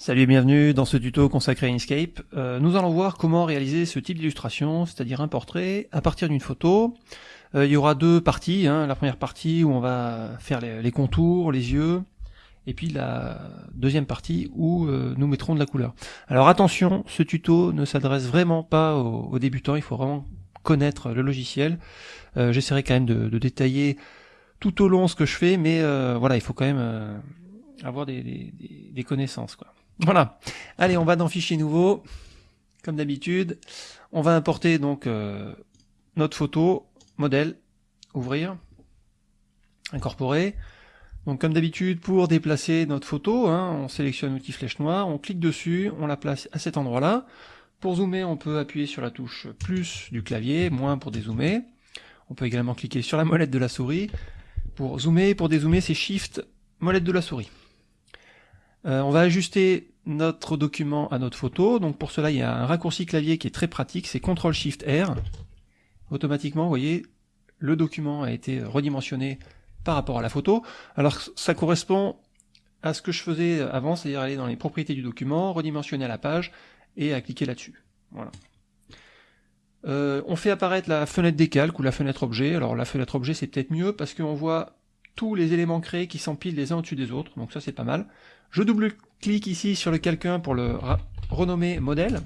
Salut et bienvenue dans ce tuto consacré à Inkscape. Euh, nous allons voir comment réaliser ce type d'illustration, c'est-à-dire un portrait à partir d'une photo. Euh, il y aura deux parties, hein. la première partie où on va faire les, contours, les yeux, et puis la deuxième partie où euh, nous mettrons de la couleur. Alors attention, ce tuto ne s'adresse vraiment pas aux, débutants, il faut vraiment connaître le logiciel. J'essaierai quand même de, détailler tout au long ce que je fais, mais voilà, il faut quand même avoir des, connaissances. Voilà. Allez, on va dans Fichier nouveau, comme d'habitude. On va importer donc euh, notre photo, modèle, ouvrir, incorporer. Donc comme d'habitude, pour déplacer notre photo, hein, on sélectionne l'outil flèche noire, on clique dessus, on la place à cet endroit-là. Pour zoomer, on peut appuyer sur la touche plus du clavier, moins pour dézoomer. On peut également cliquer sur la molette de la souris. Pour zoomer, pour dézoomer, c'est Shift, molette de la souris. Euh, on va ajuster notre document à notre photo. Donc pour cela, il y a un raccourci clavier qui est très pratique, c'est CTRL SHIFT R. Automatiquement, vous voyez, le document a été redimensionné par rapport à la photo. Alors ça correspond à ce que je faisais avant, c'est-à-dire aller dans les propriétés du document, redimensionner à la page et à cliquer là-dessus. Voilà. Euh, on fait apparaître la fenêtre décalque ou la fenêtre objet. Alors la fenêtre objet c'est peut-être mieux parce qu'on voit tous les éléments créés qui s'empilent les uns au-dessus des autres, donc ça c'est pas mal. Je double-clique ici sur le quelqu'un pour le renommer modèle.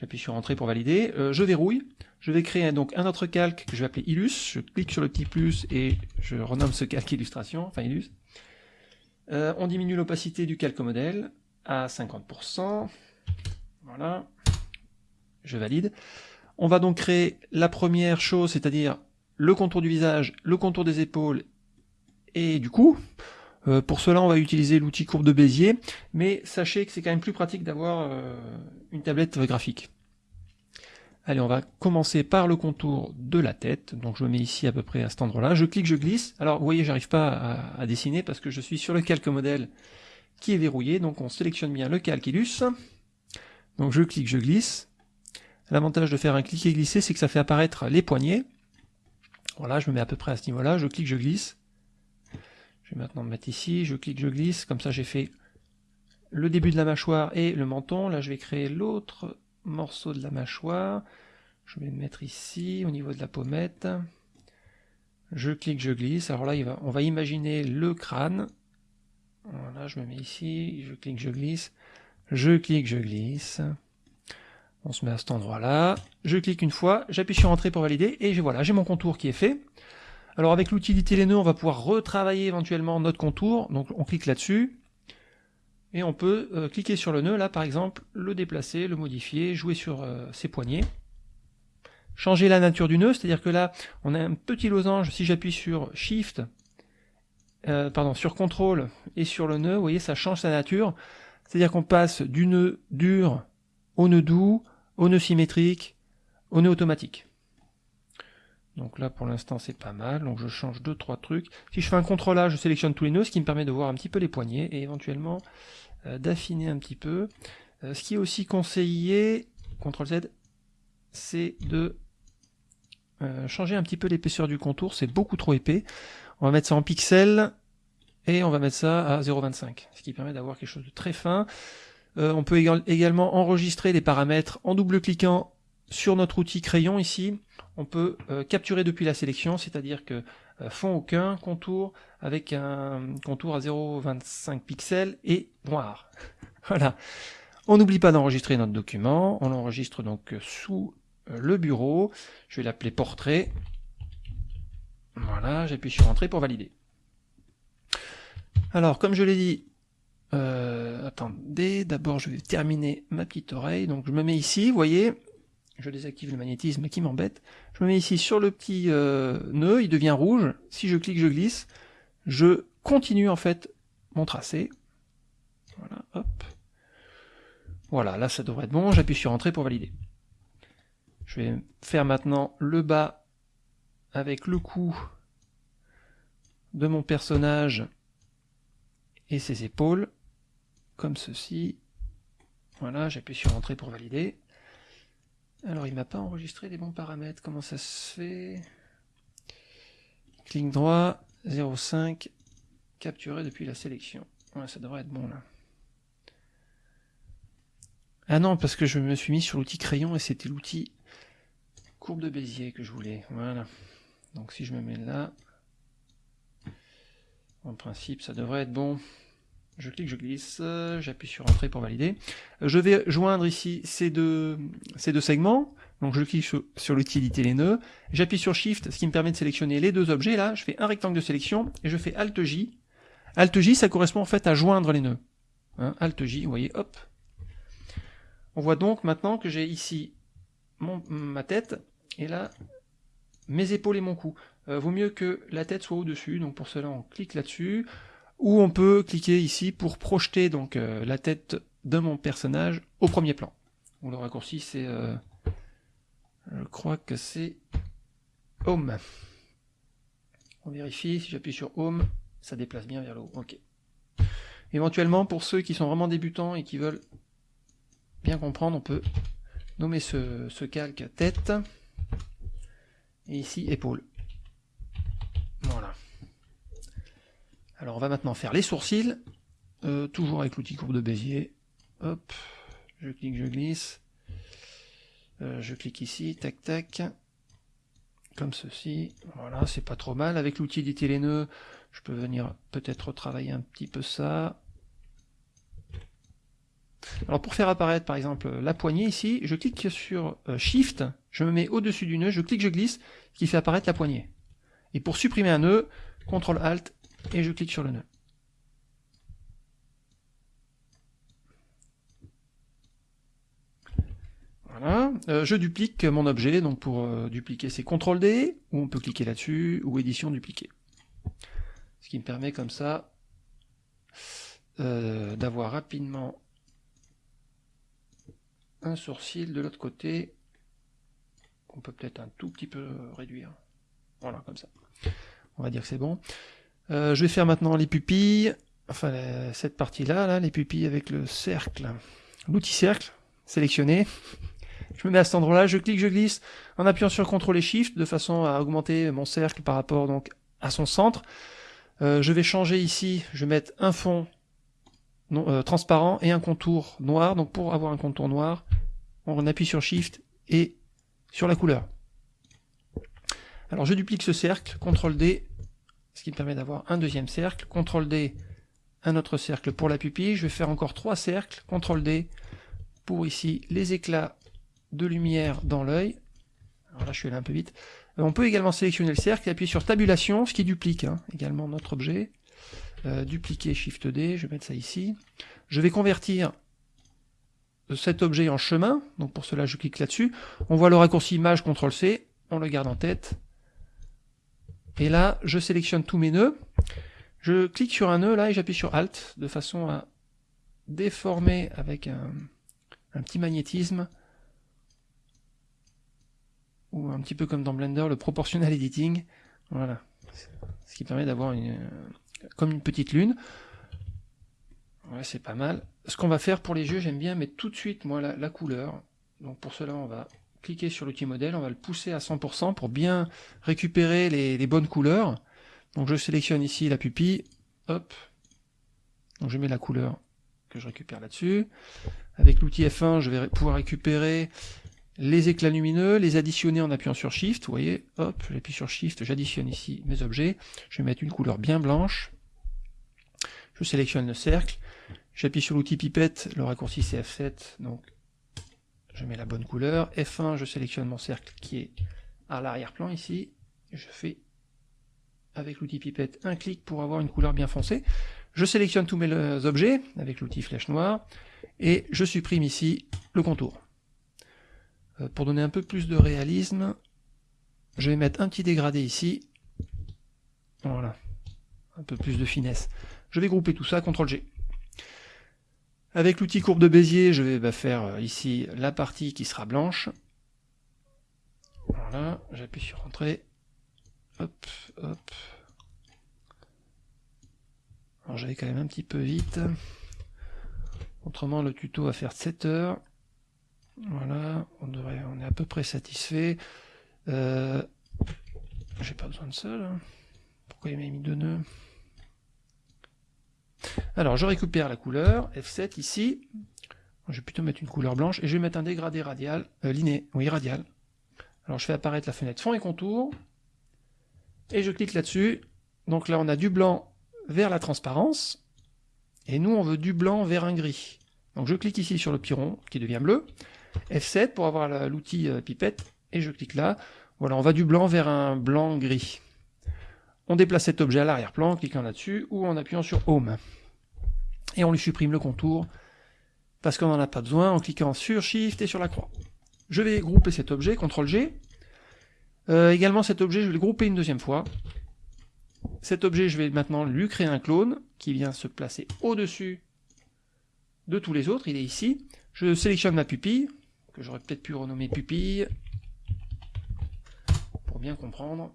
J'appuie sur Entrée pour valider. Euh, je verrouille. Je vais créer donc un autre calque que je vais appeler Illus. Je clique sur le petit plus et je renomme ce calque illustration, enfin Illus. Euh, on diminue l'opacité du calque modèle à 50%. Voilà. Je valide. On va donc créer la première chose, c'est-à-dire le contour du visage, le contour des épaules et du cou. Euh, pour cela, on va utiliser l'outil courbe de Bézier, mais sachez que c'est quand même plus pratique d'avoir euh, une tablette graphique. Allez, on va commencer par le contour de la tête. Donc je me mets ici à peu près à cet endroit-là. Je clique, je glisse. Alors vous voyez, j'arrive pas à, dessiner parce que je suis sur le calque modèle qui est verrouillé. Donc on sélectionne bien le calque. Donc je clique, je glisse. L'avantage de faire un clic et glisser, c'est que ça fait apparaître les poignets. Voilà, je me mets à peu près à ce niveau-là. Je clique, je glisse. Je vais maintenant me mettre ici, je clique, je glisse, comme ça j'ai fait le début de la mâchoire et le menton. Là je vais créer l'autre morceau de la mâchoire. Je vais me mettre ici, au niveau de la pommette. Je clique, je glisse. Alors là, on va imaginer le crâne. Voilà, je me mets ici, je clique, je glisse. Je clique, je glisse. On se met à cet endroit-là. Je clique une fois, j'appuie sur Entrée pour valider, et voilà, j'ai mon contour qui est fait. Alors avec l'utilité les nœuds, on va pouvoir retravailler éventuellement notre contour. Donc on clique là-dessus. Et on peut euh, cliquer sur le nœud, là par exemple, le déplacer, le modifier, jouer sur euh, ses poignets. Changer la nature du nœud, c'est-à-dire que là, on a un petit losange, si j'appuie sur Shift, euh, pardon, sur CTRL et sur le nœud, vous voyez, ça change sa nature. C'est-à-dire qu'on passe du nœud dur au nœud doux, au nœud symétrique, au nœud automatique. Donc là, pour l'instant, c'est pas mal. Donc je change deux, trois trucs. Si je fais un contrôle A, je sélectionne tous les nœuds, ce qui me permet de voir un petit peu les poignets et éventuellement euh, d'affiner un petit peu. Euh, ce qui est aussi conseillé, CTRL Z, c'est de euh, changer un petit peu l'épaisseur du contour. C'est beaucoup trop épais. On va mettre ça en pixels et on va mettre ça à 0,25, ce qui permet d'avoir quelque chose de très fin. on peut également enregistrer les paramètres en double-cliquant sur notre outil crayon ici, on peut euh, capturer depuis la sélection, c'est-à-dire que euh, fond aucun, contour avec un contour à 0,25 pixels et noir. voilà. On n'oublie pas d'enregistrer notre document, on l'enregistre donc sous euh, le bureau, je vais l'appeler portrait. Voilà, j'appuie sur entrée pour valider. Alors, comme je l'ai dit, attendez, d'abord je vais terminer ma petite oreille, donc je me mets ici, vous voyez, je désactive le magnétisme qui m'embête. Je me mets ici sur le petit euh, nœud, il devient rouge. Si je clique, je glisse. Je continue en fait mon tracé. Voilà. Voilà, là ça devrait être bon. J'appuie sur Entrée pour valider. Je vais faire maintenant le bas avec le cou de mon personnage et ses épaules, comme ceci. Voilà, j'appuie sur Entrée pour valider. Alors il m'a pas enregistré les bons paramètres, comment ça se fait? Clic droit, 0,5, capturé depuis la sélection. Ouais, ça devrait être bon là. Ah non, parce que je me suis mis sur l'outil crayon et c'était l'outil courbe de Bézier que je voulais. Voilà. Donc si je me mets là, en principe, ça devrait être bon. Je clique, je glisse, j'appuie sur Entrée pour valider. Je vais joindre ici ces deux, segments. Donc je clique sur, l'utilité les nœuds, j'appuie sur Shift, ce qui me permet de sélectionner les deux objets là, je fais un rectangle de sélection, et je fais Alt J. Alt J, ça correspond en fait à joindre les nœuds. Hein, Alt J, vous voyez, hop. On voit donc maintenant que j'ai ici ma tête, et là, mes épaules et mon cou. Euh, vaut mieux que la tête soit au-dessus, donc pour cela on clique là-dessus, ou on peut cliquer ici pour projeter donc euh, la tête de mon personnage au premier plan. Le raccourci c'est, euh, je crois que c'est Home. On vérifie, si j'appuie sur Home, ça déplace bien vers le haut. Ok. Éventuellement, pour ceux qui sont vraiment débutants et qui veulent bien comprendre, on peut nommer ce, ce calque tête, et ici épaule. Voilà. Alors on va maintenant faire les sourcils, euh, toujours avec l'outil courbe de Bézier. Hop, je clique, je glisse. Euh, je clique ici, tac tac, comme ceci. Voilà, c'est pas trop mal. Avec l'outil éditer les nœuds, je peux venir peut-être travailler un petit peu ça. Alors pour faire apparaître par exemple la poignée ici, je clique sur euh, Shift, je me mets au-dessus du nœud, je clique, je glisse, ce qui fait apparaître la poignée. Et pour supprimer un nœud, CTRL ALT et je clique sur le nœud. Voilà, euh, je duplique mon objet, donc pour euh, dupliquer c'est CTRL D, ou on peut cliquer là-dessus, ou édition dupliquer. Ce qui me permet comme ça euh, d'avoir rapidement un sourcil de l'autre côté, qu'on peut peut-être un tout petit peu réduire. Voilà, comme ça. On va dire que c'est bon. Euh, je vais faire maintenant les pupilles, enfin cette partie-là, là, les pupilles avec le cercle, l'outil cercle, sélectionné. Je me mets à cet endroit-là, je clique, je glisse, en appuyant sur CTRL et SHIFT, de façon à augmenter mon cercle par rapport donc à son centre. Euh, je vais changer ici, je vais mettre un fond euh, transparent et un contour noir. Donc pour avoir un contour noir, on appuie sur Shift et sur la couleur. Alors je duplique ce cercle, CTRL D, ce qui me permet d'avoir un deuxième cercle, CTRL D, un autre cercle pour la pupille, je vais faire encore trois cercles, CTRL D, pour ici les éclats de lumière dans l'œil. Alors là je suis allé un peu vite. Euh, on peut également sélectionner le cercle et appuyer sur tabulation, ce qui duplique hein, également notre objet. Euh, dupliquer Shift D, je vais mettre ça ici. Je vais convertir cet objet en chemin, donc pour cela je clique là-dessus. On voit le raccourci image CTRL C, on le garde en tête. Et là, je sélectionne tous mes nœuds. Je clique sur un nœud là et j'appuie sur Alt de façon à déformer avec un, petit magnétisme ou un petit peu comme dans Blender le proportional editing. Voilà, ce qui permet d'avoir comme une petite lune. Ouais, c'est pas mal. Ce qu'on va faire pour les jeux, j'aime bien mettre tout de suite moi la couleur. Donc pour cela, on va cliquer sur l'outil modèle, on va le pousser à 100% pour bien récupérer les, bonnes couleurs. Donc je sélectionne ici la pupille, hop, donc je mets la couleur que je récupère là-dessus. Avec l'outil F1, je vais pouvoir récupérer les éclats lumineux, les additionner en appuyant sur Shift, vous voyez, hop, j'appuie sur Shift, j'additionne ici mes objets, je vais mettre une couleur bien blanche, je sélectionne le cercle, j'appuie sur l'outil pipette, le raccourci c'est F7, donc je mets la bonne couleur, F1, je sélectionne mon cercle qui est à l'arrière-plan ici, je fais avec l'outil pipette un clic pour avoir une couleur bien foncée, je sélectionne tous mes objets avec l'outil flèche noire, et je supprime ici le contour. Euh, pour donner un peu plus de réalisme, je vais mettre un petit dégradé ici, voilà, un peu plus de finesse. Je vais grouper tout ça, CTRL G. Avec l'outil courbe de Bézier, je vais bah, faire euh, ici la partie qui sera blanche. Voilà, j'appuie sur Entrée. Hop, hop. Alors j'allais quand même un petit peu vite. Autrement, le tuto va faire 7 heures. Voilà, on, est à peu près satisfait. Euh, J'ai pas besoin de ça, là. Pourquoi il m'a mis deux nœuds? Alors je récupère la couleur, F7 ici, Je vais plutôt mettre une couleur blanche et je vais mettre un dégradé radial, euh, liné, oui radial. Alors je fais apparaître la fenêtre fond et contour et je clique là-dessus. Donc là on a du blanc vers la transparence et nous on veut du blanc vers un gris. Donc je clique ici sur le piron qui devient bleu, F7 pour avoir l'outil euh, pipette et je clique là. Voilà, on va du blanc vers un blanc gris. On déplace cet objet à l'arrière-plan en cliquant là-dessus ou en appuyant sur Home. Et on lui supprime le contour parce qu'on n'en a pas besoin en cliquant sur Shift et sur la croix. Je vais grouper cet objet, CTRL G. Euh, également cet objet, je vais le grouper une deuxième fois. Cet objet, je vais maintenant lui créer un clone qui vient se placer au-dessus de tous les autres. Il est ici. Je sélectionne ma pupille, que j'aurais peut-être pu renommer pupille, pour bien comprendre.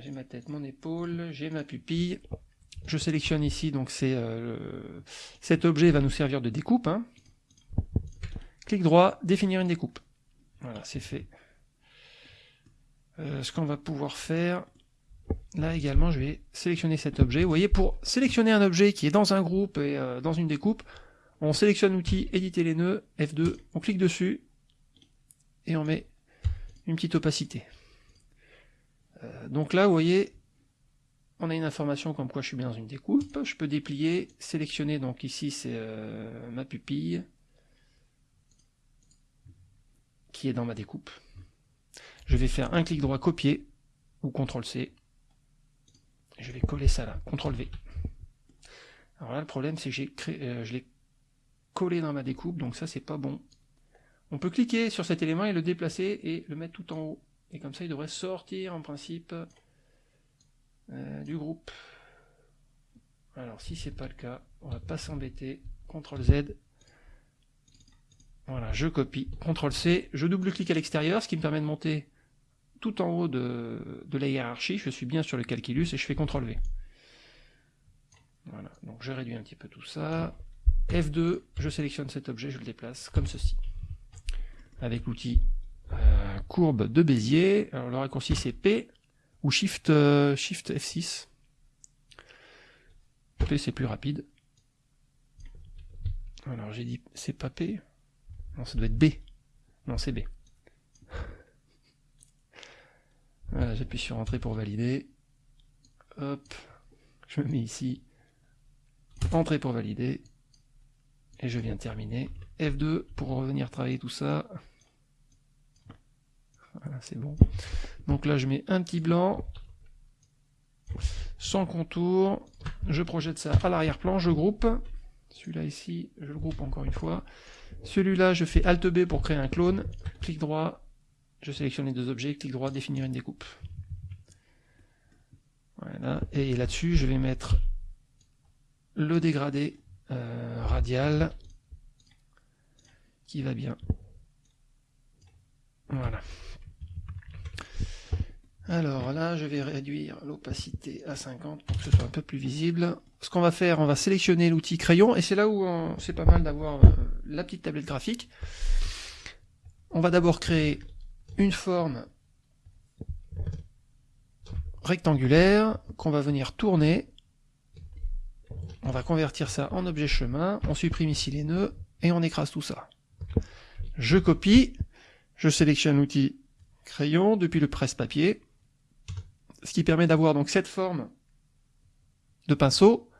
J'ai ma tête, mon épaule, j'ai ma pupille. Je sélectionne ici, donc c'est euh, cet objet va nous servir de découpe. Hein. Clic droit, définir une découpe. Voilà, c'est fait. Euh, ce qu'on va pouvoir faire, là également, je vais sélectionner cet objet. Vous voyez, pour sélectionner un objet qui est dans un groupe et euh, dans une découpe, on sélectionne l'outil éditer les nœuds, F2, on clique dessus, et on met une petite opacité. Donc là, vous voyez, on a une information comme quoi je suis bien dans une découpe. Je peux déplier, sélectionner, donc ici c'est euh, ma pupille qui est dans ma découpe. Je vais faire un clic droit copier ou CTRL C. Je vais coller ça là, CTRL V. Alors là le problème c'est que j'ai euh, je l'ai collé dans ma découpe, donc ça c'est pas bon. On peut cliquer sur cet élément et le déplacer et le mettre tout en haut. Et comme ça, il devrait sortir en principe euh, du groupe. Alors si c'est pas le cas, on va pas s'embêter. CTRL Z. Voilà, je copie. CTRL C, je double-clique à l'extérieur, ce qui me permet de monter tout en haut de, de, la hiérarchie. Je suis bien sur le calculus et je fais CTRL V. Voilà, donc je réduis un petit peu tout ça. F2, je sélectionne cet objet, je le déplace comme ceci. Avec l'outil euh, courbe de Bézier. Alors le raccourci c'est P ou Shift, euh, Shift F6. P c'est plus rapide. Alors j'ai dit c'est pas P. Non, ça doit être B. Non, c'est B. Voilà, j'appuie sur Entrée pour valider. Hop, je me mets ici. Entrée pour valider. Et je viens terminer. F2 pour revenir travailler tout ça. Voilà, c'est bon. Donc là, je mets un petit blanc, sans contour. Je projette ça à l'arrière-plan, je groupe. Celui-là ici, je le groupe encore une fois. Celui-là, je fais Alt B pour créer un clone. Clic droit, je sélectionne les deux objets. Clic droit, définir une découpe. Voilà. Et là-dessus, je vais mettre le dégradé euh, radial qui va bien. Voilà. Alors là, je vais réduire l'opacité à 50 pour que ce soit un peu plus visible. Ce qu'on va faire, on va sélectionner l'outil crayon, et c'est là où c'est pas mal d'avoir euh, la petite tablette graphique. On va d'abord créer une forme rectangulaire qu'on va venir tourner. On va convertir ça en objet chemin, on supprime ici les nœuds, et on écrase tout ça. Je copie, je sélectionne l'outil crayon depuis le presse-papier, ce qui permet d'avoir donc cette forme de pinceau.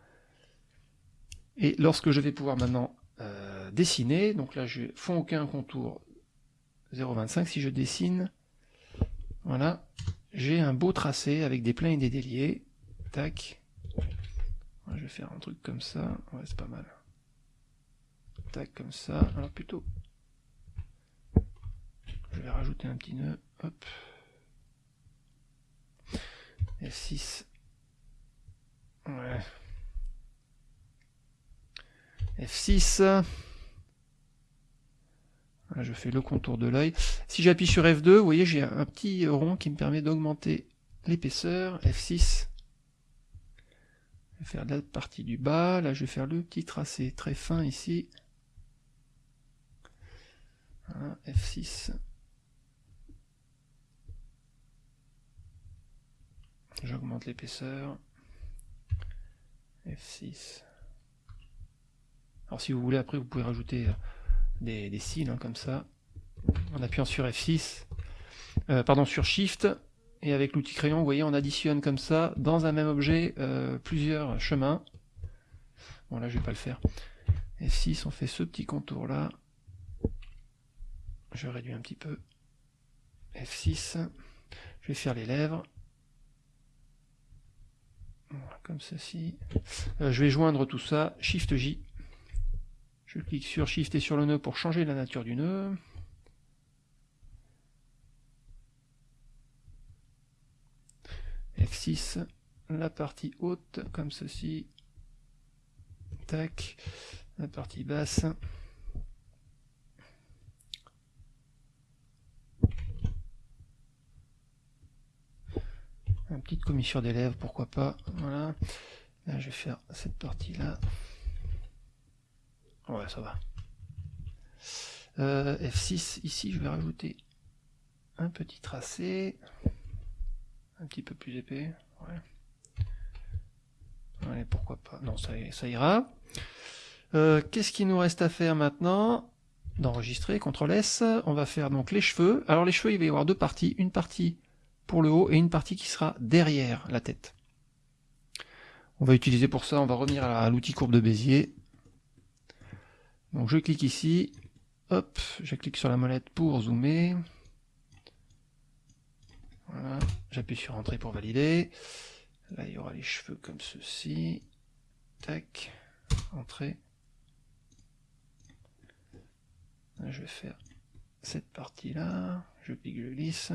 Et lorsque je vais pouvoir maintenant euh, dessiner, donc là je fond aucun contour 0,25, si je dessine, voilà, j'ai un beau tracé avec des pleins et des déliés, tac, je vais faire un truc comme ça, ouais c'est pas mal, tac comme ça, alors plutôt, je vais rajouter un petit nœud, hop, F6. Ouais. F6. je fais le contour de l'œil. Si j'appuie sur F2, vous voyez, j'ai un petit rond qui me permet d'augmenter l'épaisseur. F6. Je vais faire la partie du bas. Là, je vais faire le petit tracé très fin ici. F6. J'augmente l'épaisseur. F6. Alors si vous voulez, après, vous pouvez rajouter euh, des, cils, hein, comme ça, en appuyant sur F6, euh, pardon, sur Shift, et avec l'outil crayon, vous voyez, on additionne comme ça, dans un même objet, euh, plusieurs chemins. Bon, là, je vais pas le faire. F6, on fait ce petit contour-là. Je réduis un petit peu. F6. Je vais faire les lèvres. Comme ceci. Euh, je vais joindre tout ça. Shift J. Je clique sur Shift et sur le nœud pour changer la nature du nœud. F6, la partie haute, comme ceci. Tac, la partie basse. Une petite commissure des lèvres, pourquoi pas. Voilà. Là, je vais faire cette partie-là. Ouais, ça va. Euh, F6, ici, je vais rajouter un petit tracé un petit peu plus épais. Ouais. Allez, pourquoi pas. Non, ça, ça ira. Euh, Qu'est-ce qu'il nous reste à faire maintenant? D'enregistrer, CTRL S. On va faire donc les cheveux. Alors les cheveux, il va y avoir deux parties. Une partie pour le haut et une partie qui sera derrière la tête. On va utiliser pour ça, on va revenir à l'outil courbe de Bézier. Donc je clique ici, hop, je clique sur la molette pour zoomer. Voilà, j'appuie sur Entrée pour valider. Là, il y aura les cheveux comme ceci. Tac, Entrée. Je vais faire cette partie-là. Je clique, je glisse.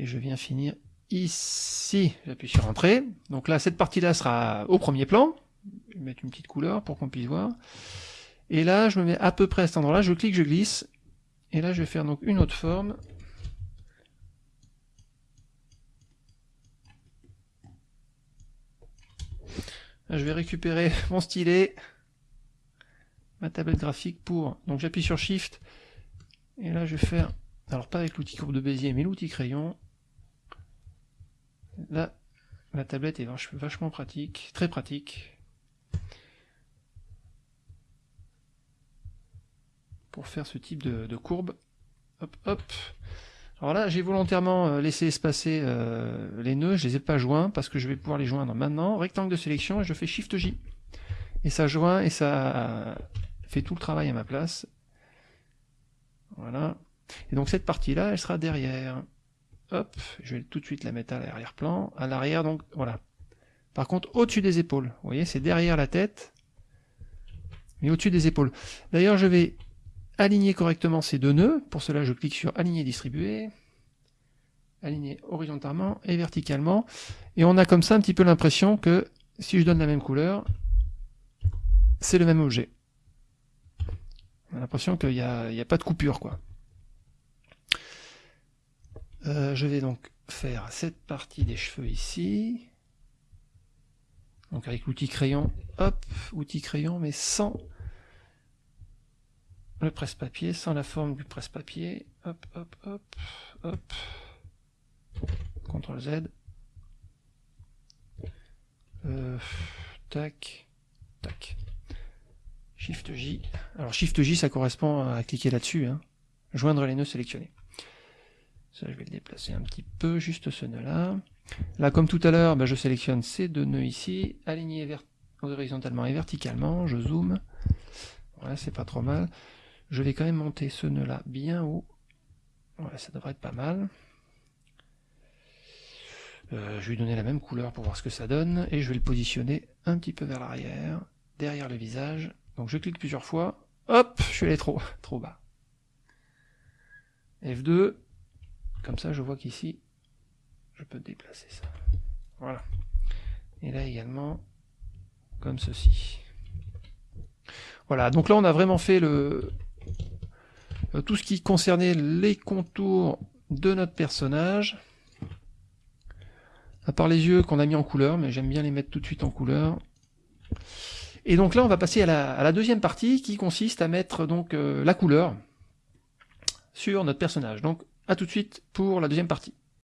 Et je viens finir ici. J'appuie sur Entrée. Donc là, cette partie-là sera au premier plan. Je vais mettre une petite couleur pour qu'on puisse voir. Et là, je me mets à peu près à cet endroit-là. Je clique, je glisse. Et là, je vais faire donc une autre forme. je vais récupérer mon stylet, ma tablette graphique pour... Donc j'appuie sur Shift, et là je vais faire... Alors pas avec l'outil courbe de Bézier, mais l'outil crayon. Là, la tablette est vachement pratique, très pratique. pour faire ce type de, courbe. Hop, hop. Alors là, j'ai volontairement euh, laissé espacer euh, les nœuds, je les ai pas joints parce que je vais pouvoir les joindre maintenant. Rectangle de sélection, je fais Shift J. Et ça joint et ça fait tout le travail à ma place. Voilà. Et donc cette partie-là, elle sera derrière. Hop, je vais tout de suite la mettre à l'arrière-plan. À l'arrière, donc voilà. Par contre, au-dessus des épaules. Vous voyez, c'est derrière la tête, mais au-dessus des épaules. D'ailleurs, je vais aligner correctement ces deux nœuds. Pour cela, je clique sur Aligner, distribuer. Aligner horizontalement et verticalement. Et on a comme ça un petit peu l'impression que si je donne la même couleur, c'est le même objet. On a l'impression qu'il n'y a, a, pas de coupure. quoi. Euh, je vais donc faire cette partie des cheveux ici. Donc avec l'outil crayon, hop, outil crayon, mais sans le presse-papier sans la forme du presse-papier. Hop, hop, hop, hop. CTRL Z. Euh, tac, tac. Shift J. Alors Shift J, ça correspond à cliquer là-dessus. Hein. Joindre les nœuds sélectionnés. Ça, je vais le déplacer un petit peu, juste ce nœud-là. Là, comme tout à l'heure, ben, je sélectionne ces deux nœuds ici, alignés horizontalement et verticalement, je zoome. Voilà, c'est pas trop mal. Je vais quand même monter ce nœud là bien haut. Ouais, ça devrait être pas mal. Euh, je vais lui donner la même couleur pour voir ce que ça donne. Et je vais le positionner un petit peu vers l'arrière, derrière le visage. Donc je clique plusieurs fois. Hop, je suis allé trop, trop bas. F2. Comme ça, je vois qu'ici, je peux déplacer ça. Voilà. Et là également, comme ceci. Voilà, donc là on a vraiment fait le, euh, tout ce qui concernait les contours de notre personnage. À part les yeux qu'on a mis en couleur, mais j'aime bien les mettre tout de suite en couleur. Et donc là, on va passer à la, deuxième partie qui consiste à mettre donc euh, la couleur sur notre personnage. Donc à tout de suite pour la deuxième partie.